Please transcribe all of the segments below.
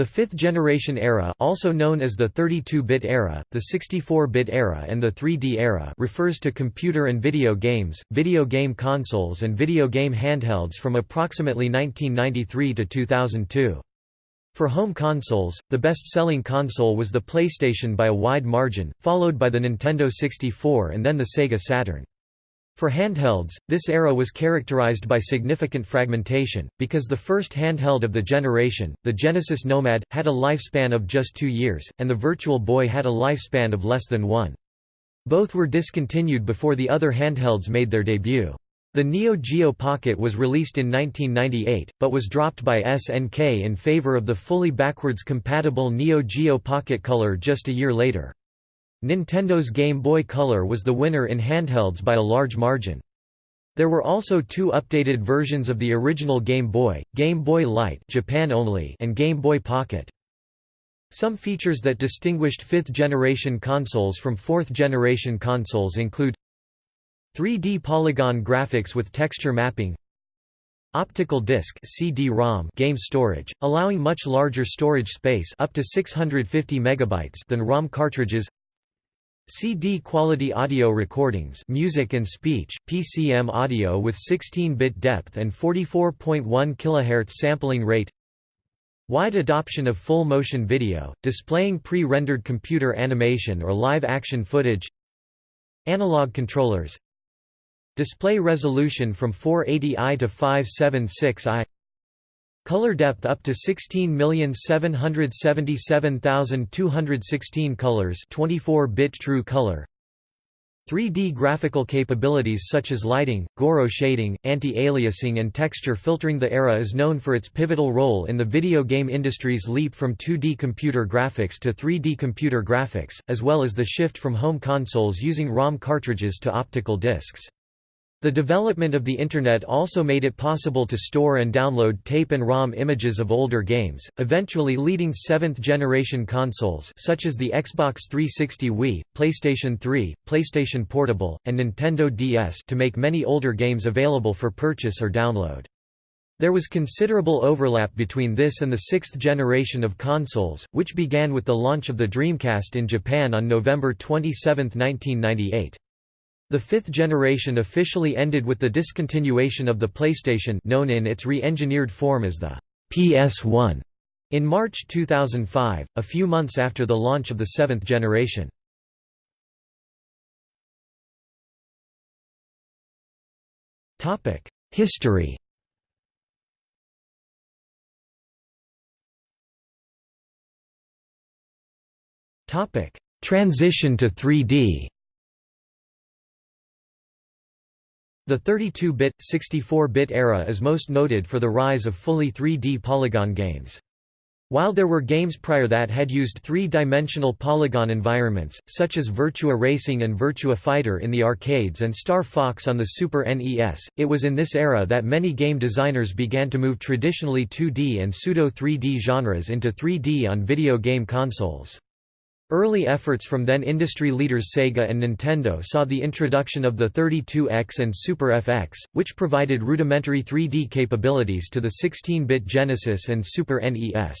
The fifth-generation era also known as the 32-bit era, the 64-bit era and the 3D era refers to computer and video games, video game consoles and video game handhelds from approximately 1993 to 2002. For home consoles, the best-selling console was the PlayStation by a wide margin, followed by the Nintendo 64 and then the Sega Saturn. For handhelds, this era was characterized by significant fragmentation, because the first handheld of the generation, the Genesis Nomad, had a lifespan of just two years, and the Virtual Boy had a lifespan of less than one. Both were discontinued before the other handhelds made their debut. The Neo Geo Pocket was released in 1998, but was dropped by SNK in favor of the fully backwards compatible Neo Geo Pocket Color just a year later. Nintendo's Game Boy Color was the winner in handhelds by a large margin. There were also two updated versions of the original Game Boy, Game Boy Light Japan only and Game Boy Pocket. Some features that distinguished fifth-generation consoles from fourth-generation consoles include 3D polygon graphics with texture mapping Optical disc CD-ROM game storage, allowing much larger storage space up to 650 megabytes than ROM cartridges CD quality audio recordings music and speech, PCM audio with 16-bit depth and 44.1 kHz sampling rate. Wide adoption of full motion video, displaying pre-rendered computer animation or live-action footage. Analog controllers. Display resolution from 480i to 576i Color depth up to 16777216 colors 24-bit true color 3D graphical capabilities such as lighting, Gouraud shading, anti-aliasing and texture filtering The era is known for its pivotal role in the video game industry's leap from 2D computer graphics to 3D computer graphics, as well as the shift from home consoles using ROM cartridges to optical discs. The development of the Internet also made it possible to store and download tape and ROM images of older games, eventually leading seventh-generation consoles such as the Xbox 360 Wii, PlayStation 3, PlayStation Portable, and Nintendo DS to make many older games available for purchase or download. There was considerable overlap between this and the sixth generation of consoles, which began with the launch of the Dreamcast in Japan on November 27, 1998. The fifth generation officially ended with the discontinuation of the PlayStation known in its re-engineered form as the PS1 in March 2005, a few months after the launch of the seventh generation. History Transition to 3D The 32-bit, 64-bit era is most noted for the rise of fully 3D polygon games. While there were games prior that had used three-dimensional polygon environments, such as Virtua Racing and Virtua Fighter in the arcades and Star Fox on the Super NES, it was in this era that many game designers began to move traditionally 2D and pseudo-3D genres into 3D on video game consoles. Early efforts from then industry leaders Sega and Nintendo saw the introduction of the 32X and Super FX, which provided rudimentary 3D capabilities to the 16-bit Genesis and Super NES.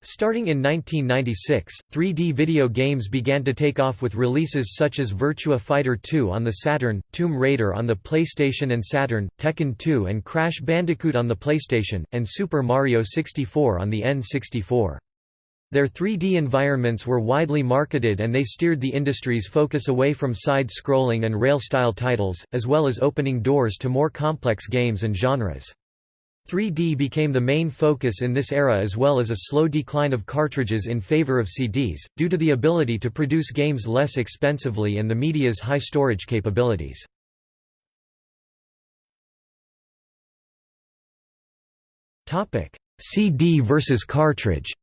Starting in 1996, 3D video games began to take off with releases such as Virtua Fighter 2 on the Saturn, Tomb Raider on the PlayStation and Saturn, Tekken 2 and Crash Bandicoot on the PlayStation, and Super Mario 64 on the N64. Their 3D environments were widely marketed and they steered the industry's focus away from side-scrolling and rail-style titles, as well as opening doors to more complex games and genres. 3D became the main focus in this era as well as a slow decline of cartridges in favor of CDs, due to the ability to produce games less expensively and the media's high storage capabilities. CD versus cartridge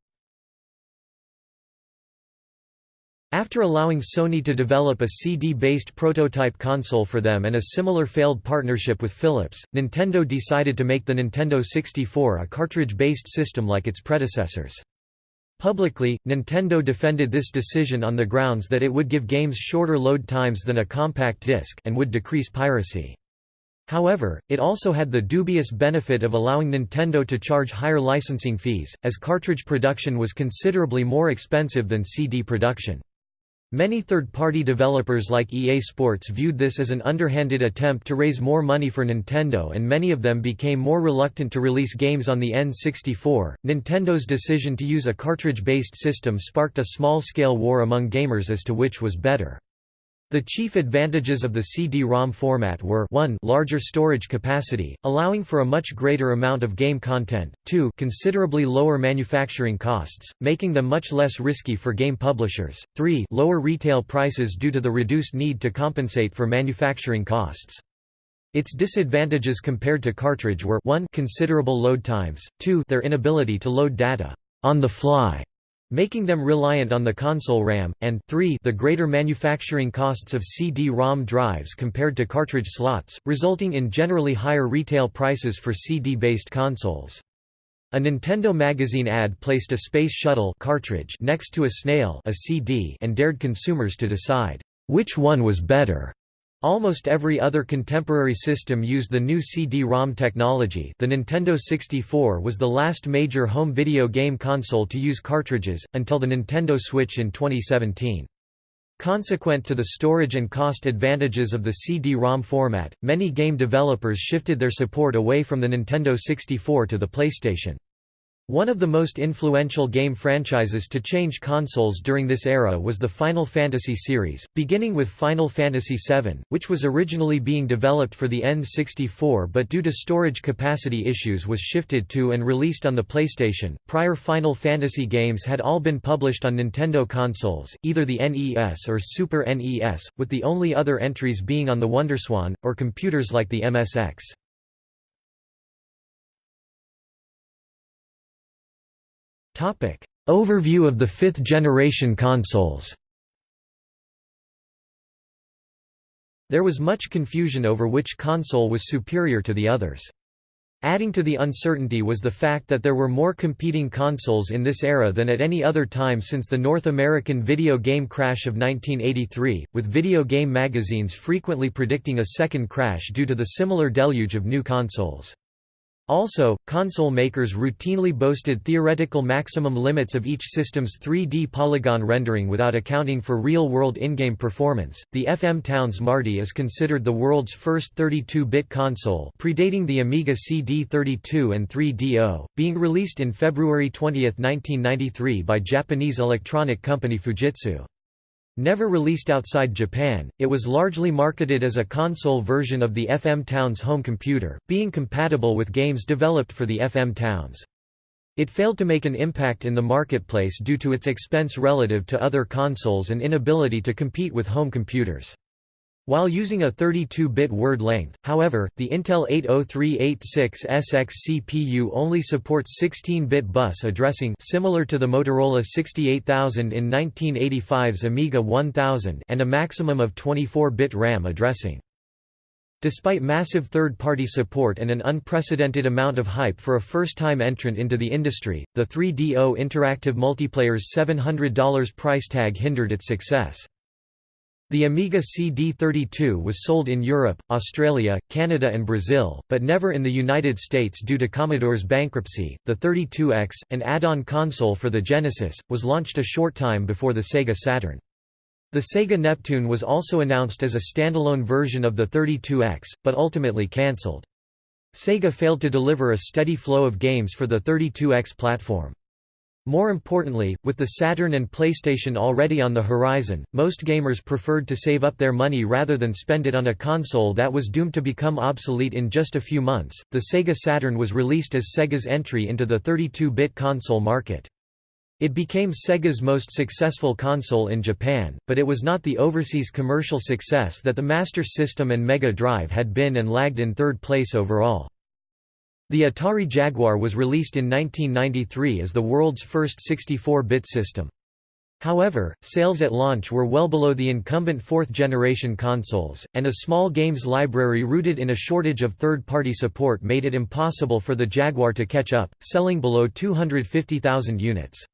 After allowing Sony to develop a CD-based prototype console for them and a similar failed partnership with Philips, Nintendo decided to make the Nintendo 64 a cartridge-based system like its predecessors. Publicly, Nintendo defended this decision on the grounds that it would give games shorter load times than a compact disc and would decrease piracy. However, it also had the dubious benefit of allowing Nintendo to charge higher licensing fees, as cartridge production was considerably more expensive than CD production. Many third-party developers like EA Sports viewed this as an underhanded attempt to raise more money for Nintendo and many of them became more reluctant to release games on the N64. Nintendo's decision to use a cartridge-based system sparked a small-scale war among gamers as to which was better. The chief advantages of the CD-ROM format were 1 larger storage capacity, allowing for a much greater amount of game content, 2 considerably lower manufacturing costs, making them much less risky for game publishers, 3 lower retail prices due to the reduced need to compensate for manufacturing costs. Its disadvantages compared to cartridge were 1 considerable load times, 2 their inability to load data on the fly making them reliant on the console RAM, and 3 the greater manufacturing costs of CD-ROM drives compared to cartridge slots, resulting in generally higher retail prices for CD-based consoles. A Nintendo magazine ad placed a Space Shuttle cartridge next to a Snail a CD and dared consumers to decide, which one was better. Almost every other contemporary system used the new CD-ROM technology the Nintendo 64 was the last major home video game console to use cartridges, until the Nintendo Switch in 2017. Consequent to the storage and cost advantages of the CD-ROM format, many game developers shifted their support away from the Nintendo 64 to the PlayStation. One of the most influential game franchises to change consoles during this era was the Final Fantasy series, beginning with Final Fantasy VII, which was originally being developed for the N64 but due to storage capacity issues was shifted to and released on the PlayStation. Prior Final Fantasy games had all been published on Nintendo consoles, either the NES or Super NES, with the only other entries being on the WonderSwan, or computers like the MSX. Overview of the fifth-generation consoles There was much confusion over which console was superior to the others. Adding to the uncertainty was the fact that there were more competing consoles in this era than at any other time since the North American video game crash of 1983, with video game magazines frequently predicting a second crash due to the similar deluge of new consoles. Also, console makers routinely boasted theoretical maximum limits of each system's 3D polygon rendering without accounting for real-world in-game performance. The FM Towns Marty is considered the world's first 32-bit console, predating the Amiga CD32 and 3DO, being released in February 20, 1993 by Japanese electronic company Fujitsu. Never released outside Japan, it was largely marketed as a console version of the FM Towns home computer, being compatible with games developed for the FM Towns. It failed to make an impact in the marketplace due to its expense relative to other consoles and inability to compete with home computers. While using a 32-bit word length, however, the Intel 80386SX CPU only supports 16-bit bus addressing similar to the Motorola 68000 in 1985's Amiga 1000 and a maximum of 24-bit RAM addressing. Despite massive third-party support and an unprecedented amount of hype for a first-time entrant into the industry, the 3DO Interactive Multiplayer's $700 price tag hindered its success. The Amiga CD32 was sold in Europe, Australia, Canada, and Brazil, but never in the United States due to Commodore's bankruptcy. The 32X, an add on console for the Genesis, was launched a short time before the Sega Saturn. The Sega Neptune was also announced as a standalone version of the 32X, but ultimately cancelled. Sega failed to deliver a steady flow of games for the 32X platform. More importantly, with the Saturn and PlayStation already on the horizon, most gamers preferred to save up their money rather than spend it on a console that was doomed to become obsolete in just a few months. The Sega Saturn was released as Sega's entry into the 32 bit console market. It became Sega's most successful console in Japan, but it was not the overseas commercial success that the Master System and Mega Drive had been and lagged in third place overall. The Atari Jaguar was released in 1993 as the world's first 64-bit system. However, sales at launch were well below the incumbent fourth-generation consoles, and a small games library rooted in a shortage of third-party support made it impossible for the Jaguar to catch up, selling below 250,000 units.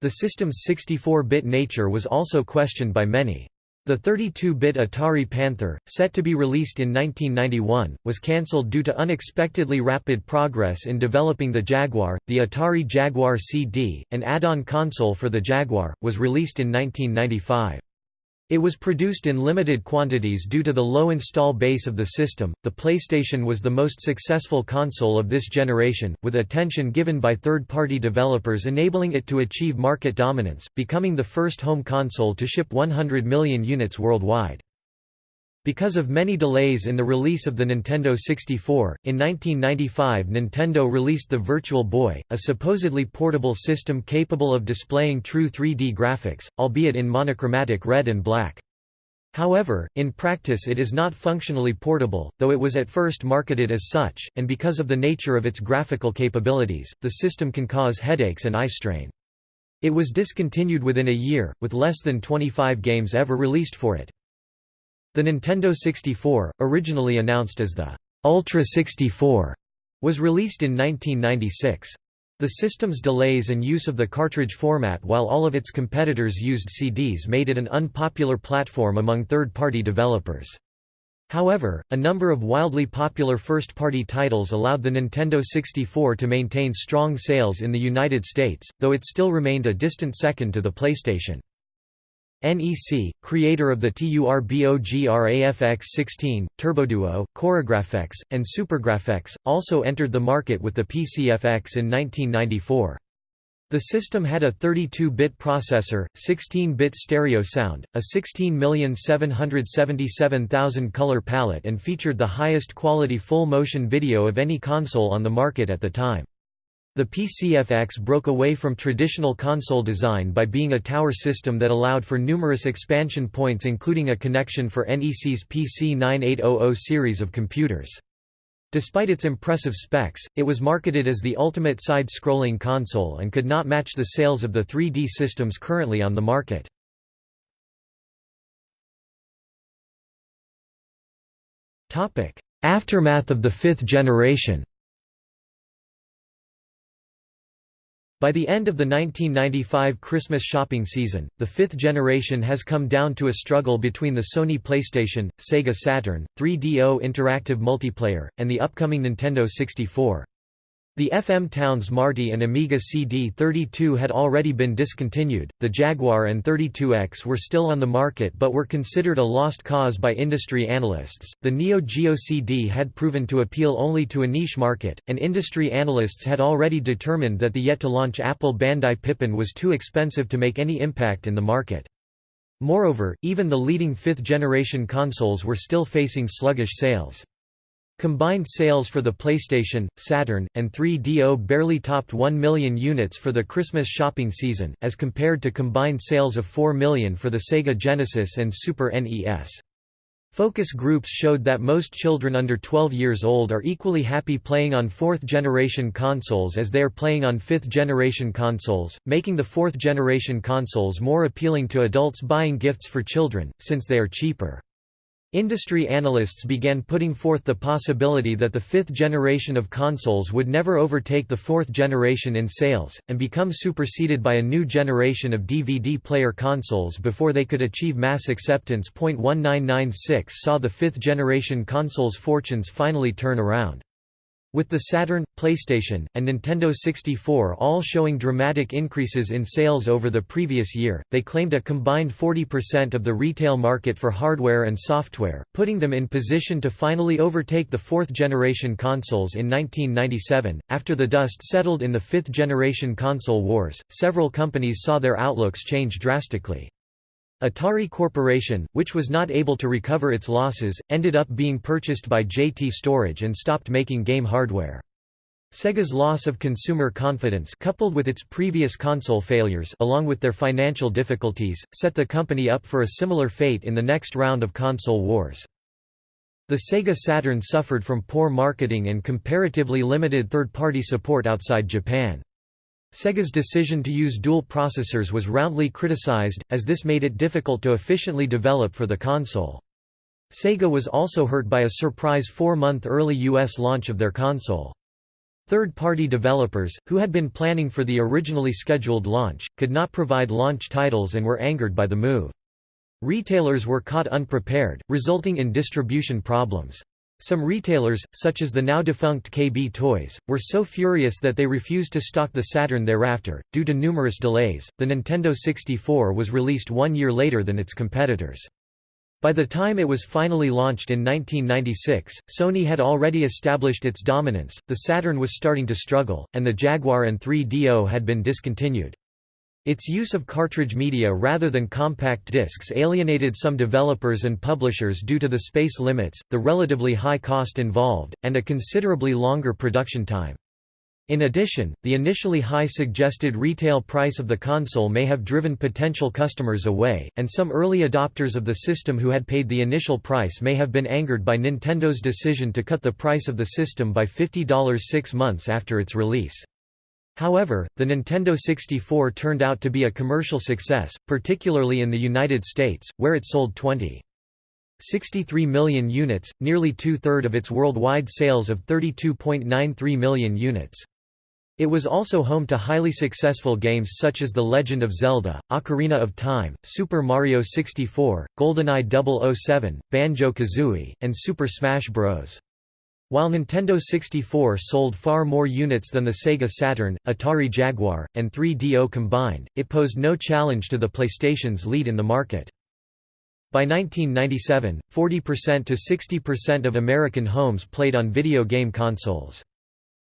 The system's 64-bit nature was also questioned by many. The 32-bit Atari Panther, set to be released in 1991, was cancelled due to unexpectedly rapid progress in developing the Jaguar. The Atari Jaguar CD, an add-on console for the Jaguar, was released in 1995. It was produced in limited quantities due to the low install base of the system. The PlayStation was the most successful console of this generation, with attention given by third party developers enabling it to achieve market dominance, becoming the first home console to ship 100 million units worldwide. Because of many delays in the release of the Nintendo 64, in 1995 Nintendo released the Virtual Boy, a supposedly portable system capable of displaying true 3D graphics, albeit in monochromatic red and black. However, in practice it is not functionally portable, though it was at first marketed as such, and because of the nature of its graphical capabilities, the system can cause headaches and eye strain. It was discontinued within a year, with less than 25 games ever released for it. The Nintendo 64, originally announced as the Ultra 64, was released in 1996. The system's delays and use of the cartridge format while all of its competitors used CDs made it an unpopular platform among third-party developers. However, a number of wildly popular first-party titles allowed the Nintendo 64 to maintain strong sales in the United States, though it still remained a distant second to the PlayStation. NEC, creator of the TURBOGRAFX-16, TurboDuo, CoreGrafx, and SuperGrafx, also entered the market with the PCFX in 1994. The system had a 32-bit processor, 16-bit stereo sound, a 16,777,000 color palette and featured the highest quality full-motion video of any console on the market at the time. The PCFX broke away from traditional console design by being a tower system that allowed for numerous expansion points including a connection for NEC's PC9800 series of computers. Despite its impressive specs, it was marketed as the ultimate side-scrolling console and could not match the sales of the 3D systems currently on the market. Aftermath of the fifth generation By the end of the 1995 Christmas shopping season, the fifth generation has come down to a struggle between the Sony PlayStation, Sega Saturn, 3DO Interactive Multiplayer, and the upcoming Nintendo 64. The FM Towns Marty and Amiga CD32 had already been discontinued, the Jaguar and 32X were still on the market but were considered a lost cause by industry analysts. The Neo Geo CD had proven to appeal only to a niche market, and industry analysts had already determined that the yet to launch Apple Bandai Pippin was too expensive to make any impact in the market. Moreover, even the leading fifth generation consoles were still facing sluggish sales. Combined sales for the PlayStation, Saturn, and 3DO barely topped 1 million units for the Christmas shopping season, as compared to combined sales of 4 million for the Sega Genesis and Super NES. Focus groups showed that most children under 12 years old are equally happy playing on fourth-generation consoles as they are playing on fifth-generation consoles, making the fourth-generation consoles more appealing to adults buying gifts for children, since they are cheaper. Industry analysts began putting forth the possibility that the fifth generation of consoles would never overtake the fourth generation in sales, and become superseded by a new generation of DVD player consoles before they could achieve mass acceptance. 1996 saw the fifth generation consoles' fortunes finally turn around. With the Saturn, PlayStation, and Nintendo 64 all showing dramatic increases in sales over the previous year, they claimed a combined 40% of the retail market for hardware and software, putting them in position to finally overtake the fourth generation consoles in 1997. After the dust settled in the fifth generation console wars, several companies saw their outlooks change drastically. Atari Corporation, which was not able to recover its losses, ended up being purchased by JT Storage and stopped making game hardware. Sega's loss of consumer confidence coupled with its previous console failures along with their financial difficulties, set the company up for a similar fate in the next round of console wars. The Sega Saturn suffered from poor marketing and comparatively limited third-party support outside Japan. Sega's decision to use dual processors was roundly criticized, as this made it difficult to efficiently develop for the console. Sega was also hurt by a surprise four-month early U.S. launch of their console. Third-party developers, who had been planning for the originally scheduled launch, could not provide launch titles and were angered by the move. Retailers were caught unprepared, resulting in distribution problems. Some retailers, such as the now defunct KB Toys, were so furious that they refused to stock the Saturn thereafter. Due to numerous delays, the Nintendo 64 was released one year later than its competitors. By the time it was finally launched in 1996, Sony had already established its dominance, the Saturn was starting to struggle, and the Jaguar and 3DO had been discontinued. Its use of cartridge media rather than compact discs alienated some developers and publishers due to the space limits, the relatively high cost involved, and a considerably longer production time. In addition, the initially high suggested retail price of the console may have driven potential customers away, and some early adopters of the system who had paid the initial price may have been angered by Nintendo's decision to cut the price of the system by $50 six months after its release. However, the Nintendo 64 turned out to be a commercial success, particularly in the United States, where it sold 20. 63 million units, nearly two-third of its worldwide sales of 32.93 million units. It was also home to highly successful games such as The Legend of Zelda, Ocarina of Time, Super Mario 64, GoldenEye 007, Banjo-Kazooie, and Super Smash Bros. While Nintendo 64 sold far more units than the Sega Saturn, Atari Jaguar, and 3DO combined, it posed no challenge to the PlayStation's lead in the market. By 1997, 40% to 60% of American homes played on video game consoles.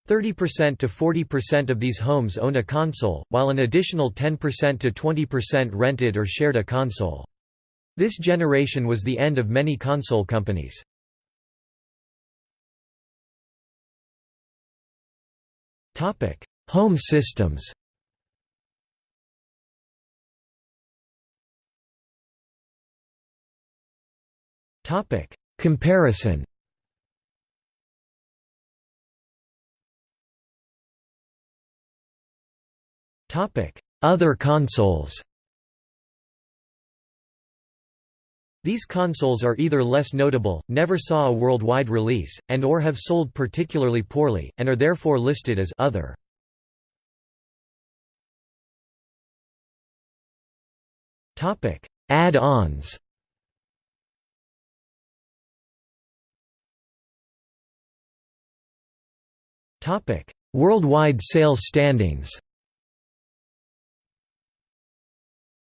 30% to 40% of these homes owned a console, while an additional 10% to 20% rented or shared a console. This generation was the end of many console companies. Topic: Home systems. Topic: Comparison. Topic: Other consoles. These consoles are either less notable, never saw a worldwide release, and or have sold particularly poorly, and are therefore listed as other. Add-ons. Worldwide sales standings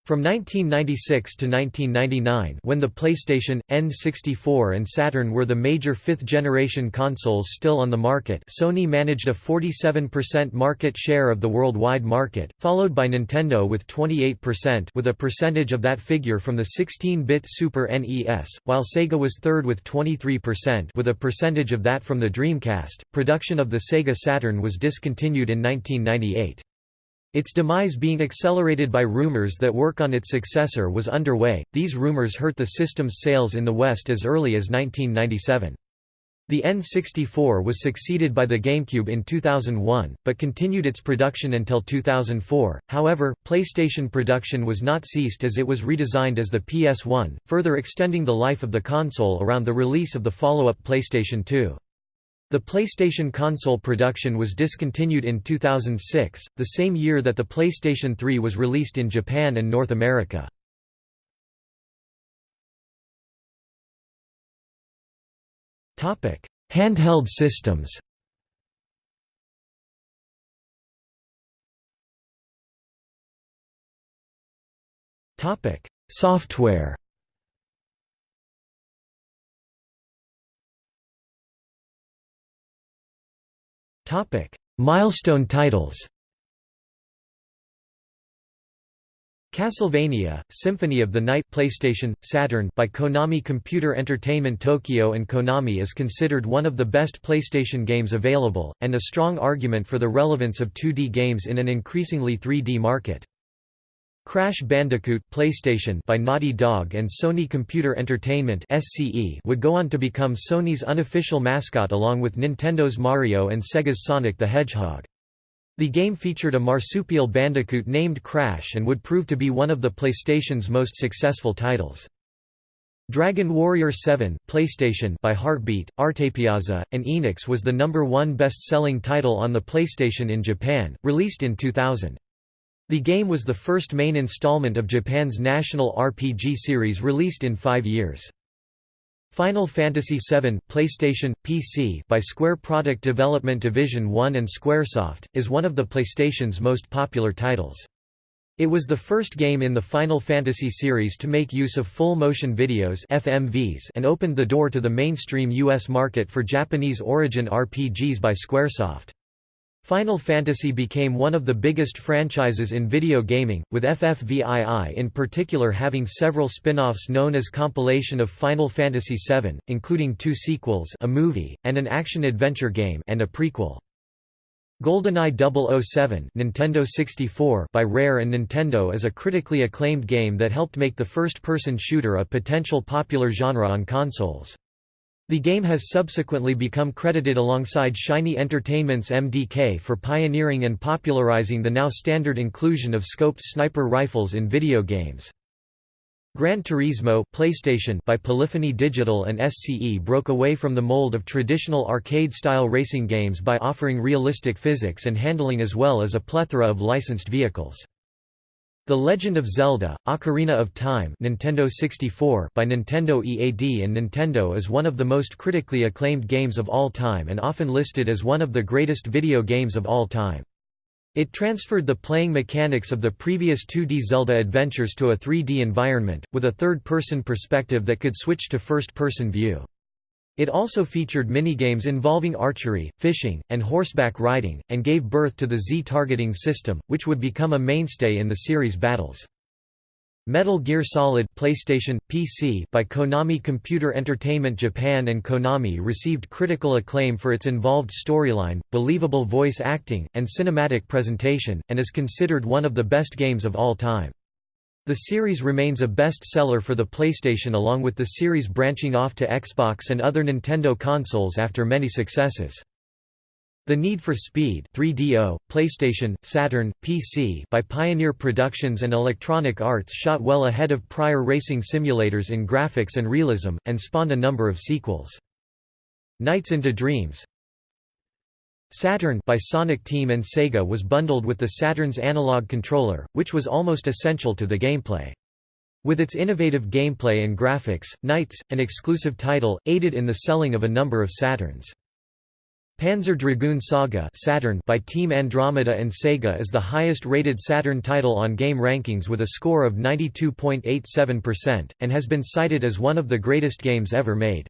From 1996 to 1999 when the PlayStation, N64 and Saturn were the major fifth-generation consoles still on the market Sony managed a 47% market share of the worldwide market, followed by Nintendo with 28% with a percentage of that figure from the 16-bit Super NES, while Sega was third with 23% with a percentage of that from the Dreamcast. Production of the Sega Saturn was discontinued in 1998. Its demise being accelerated by rumors that work on its successor was underway, these rumors hurt the system's sales in the West as early as 1997. The N64 was succeeded by the GameCube in 2001, but continued its production until 2004. However, PlayStation production was not ceased as it was redesigned as the PS1, further extending the life of the console around the release of the follow-up PlayStation 2. The PlayStation console production was discontinued in 2006, the same year that the PlayStation 3 was released in Japan and North America. Handheld systems Software Topic: Milestone titles. Castlevania: Symphony of the Night PlayStation Saturn by Konami Computer Entertainment Tokyo and Konami is considered one of the best PlayStation games available and a strong argument for the relevance of 2D games in an increasingly 3D market. Crash Bandicoot PlayStation by Naughty Dog and Sony Computer Entertainment SCE would go on to become Sony's unofficial mascot along with Nintendo's Mario and Sega's Sonic the Hedgehog. The game featured a marsupial bandicoot named Crash and would prove to be one of the PlayStation's most successful titles. Dragon Warrior 7 PlayStation by Heartbeat, Artepiazza, and Enix was the number one best-selling title on the PlayStation in Japan, released in 2000. The game was the first main installment of Japan's national RPG series released in five years. Final Fantasy VII PlayStation, PC by Square Product Development Division 1 and Squaresoft, is one of the PlayStation's most popular titles. It was the first game in the Final Fantasy series to make use of full-motion videos FMVs and opened the door to the mainstream U.S. market for Japanese origin RPGs by Squaresoft. Final Fantasy became one of the biggest franchises in video gaming, with FFVII in particular having several spin-offs known as Compilation of Final Fantasy VII, including two sequels a movie, and an action-adventure game and a prequel. GoldenEye 007 Nintendo 64 by Rare and Nintendo is a critically acclaimed game that helped make the first-person shooter a potential popular genre on consoles. The game has subsequently become credited alongside Shiny Entertainment's MDK for pioneering and popularizing the now standard inclusion of scoped sniper rifles in video games. Gran Turismo PlayStation by Polyphony Digital and SCE broke away from the mold of traditional arcade-style racing games by offering realistic physics and handling as well as a plethora of licensed vehicles. The Legend of Zelda: Ocarina of Time Nintendo 64 by Nintendo EAD and Nintendo is one of the most critically acclaimed games of all time and often listed as one of the greatest video games of all time. It transferred the playing mechanics of the previous 2D Zelda adventures to a 3D environment, with a third-person perspective that could switch to first-person view. It also featured minigames involving archery, fishing, and horseback riding, and gave birth to the Z-targeting system, which would become a mainstay in the series' battles. Metal Gear Solid PlayStation, PC by Konami Computer Entertainment Japan and Konami received critical acclaim for its involved storyline, believable voice acting, and cinematic presentation, and is considered one of the best games of all time. The series remains a best-seller for the PlayStation along with the series branching off to Xbox and other Nintendo consoles after many successes. The Need for Speed 3DO, PlayStation, Saturn, PC by Pioneer Productions and Electronic Arts shot well ahead of prior racing simulators in graphics and realism, and spawned a number of sequels. Nights into Dreams Saturn by Sonic Team and Sega was bundled with the Saturn's analog controller, which was almost essential to the gameplay. With its innovative gameplay and graphics, Nights, an exclusive title, aided in the selling of a number of Saturns. Panzer Dragoon Saga Saturn by Team Andromeda and Sega is the highest-rated Saturn title on game rankings with a score of 92.87%, and has been cited as one of the greatest games ever made.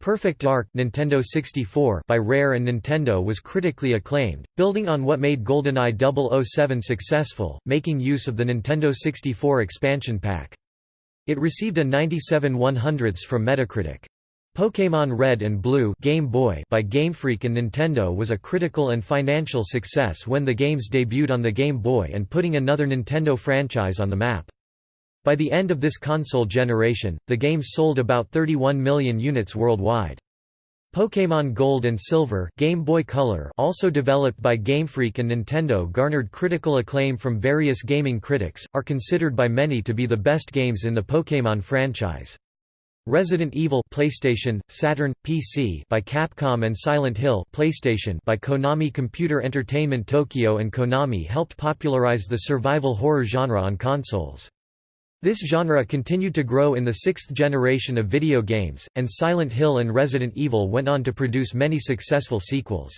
Perfect Dark Nintendo 64 by Rare and Nintendo was critically acclaimed, building on what made GoldenEye 007 successful, making use of the Nintendo 64 expansion pack. It received a 97 100ths from Metacritic. Pokémon Red and Blue Game Boy by Game Freak and Nintendo was a critical and financial success when the games debuted on the Game Boy and putting another Nintendo franchise on the map. By the end of this console generation, the games sold about 31 million units worldwide. Pokémon Gold and Silver Game Boy Color also developed by Game Freak and Nintendo garnered critical acclaim from various gaming critics, are considered by many to be the best games in the Pokémon franchise. Resident Evil PlayStation, Saturn, PC by Capcom and Silent Hill PlayStation by Konami Computer Entertainment Tokyo and Konami helped popularize the survival horror genre on consoles. This genre continued to grow in the sixth generation of video games, and Silent Hill and Resident Evil went on to produce many successful sequels.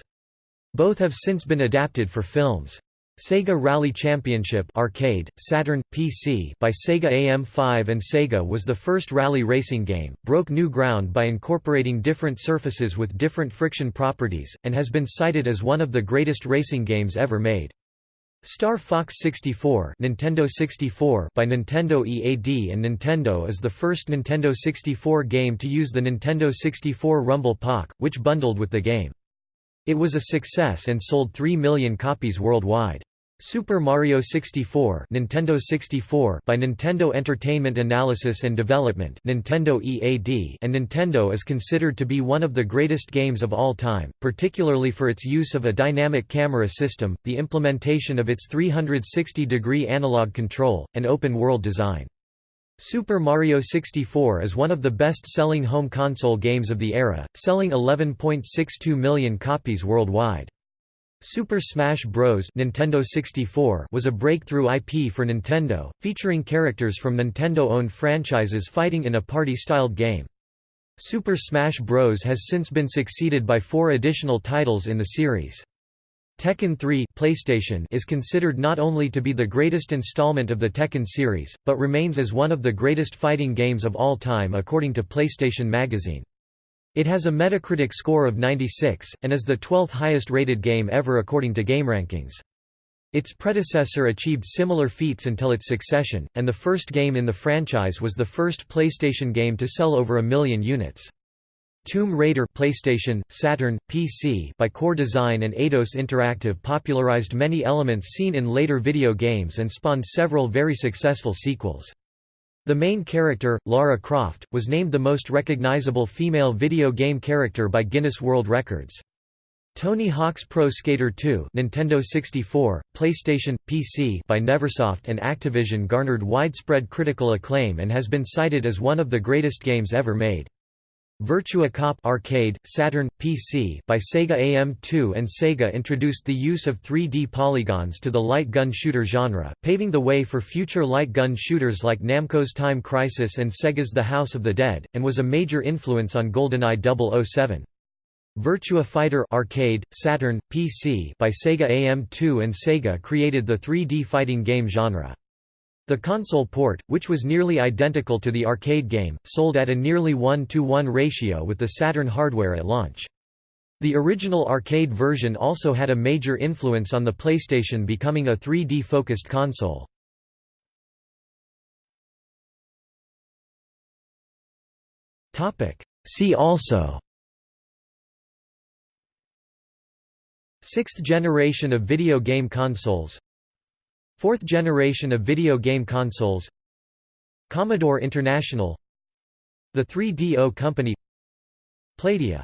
Both have since been adapted for films. Sega Rally Championship arcade, Saturn, PC by Sega AM5 and Sega was the first rally racing game, broke new ground by incorporating different surfaces with different friction properties, and has been cited as one of the greatest racing games ever made. Star Fox 64, Nintendo 64 by Nintendo EAD and Nintendo is the first Nintendo 64 game to use the Nintendo 64 Rumble Pak, which bundled with the game. It was a success and sold 3 million copies worldwide. Super Mario 64, Nintendo 64 by Nintendo Entertainment Analysis and Development, Nintendo EAD, and Nintendo is considered to be one of the greatest games of all time, particularly for its use of a dynamic camera system, the implementation of its 360-degree analog control, and open-world design. Super Mario 64 is one of the best-selling home console games of the era, selling 11.62 million copies worldwide. Super Smash Bros. Nintendo 64 was a breakthrough IP for Nintendo, featuring characters from Nintendo-owned franchises fighting in a party-styled game. Super Smash Bros. has since been succeeded by four additional titles in the series. Tekken 3 PlayStation is considered not only to be the greatest installment of the Tekken series, but remains as one of the greatest fighting games of all time according to PlayStation Magazine. It has a Metacritic score of 96, and is the 12th highest rated game ever according to GameRankings. Its predecessor achieved similar feats until its succession, and the first game in the franchise was the first PlayStation game to sell over a million units. Tomb Raider PlayStation, Saturn, PC by Core Design and Eidos Interactive popularized many elements seen in later video games and spawned several very successful sequels. The main character, Lara Croft, was named the most recognizable female video game character by Guinness World Records. Tony Hawk's Pro Skater 2 Nintendo 64, PlayStation, PC by Neversoft and Activision garnered widespread critical acclaim and has been cited as one of the greatest games ever made. Virtua Cop arcade, Saturn, PC by Sega AM2 and Sega introduced the use of 3D polygons to the light gun shooter genre, paving the way for future light gun shooters like Namco's Time Crisis and Sega's The House of the Dead, and was a major influence on GoldenEye 007. Virtua Fighter Arcade, Saturn, PC by Sega AM2 and Sega created the 3D fighting game genre. The console port, which was nearly identical to the arcade game, sold at a nearly 1 to 1 ratio with the Saturn hardware at launch. The original arcade version also had a major influence on the PlayStation becoming a 3D-focused console. See also Sixth generation of video game consoles Fourth generation of video game consoles Commodore International The 3DO Company Playdia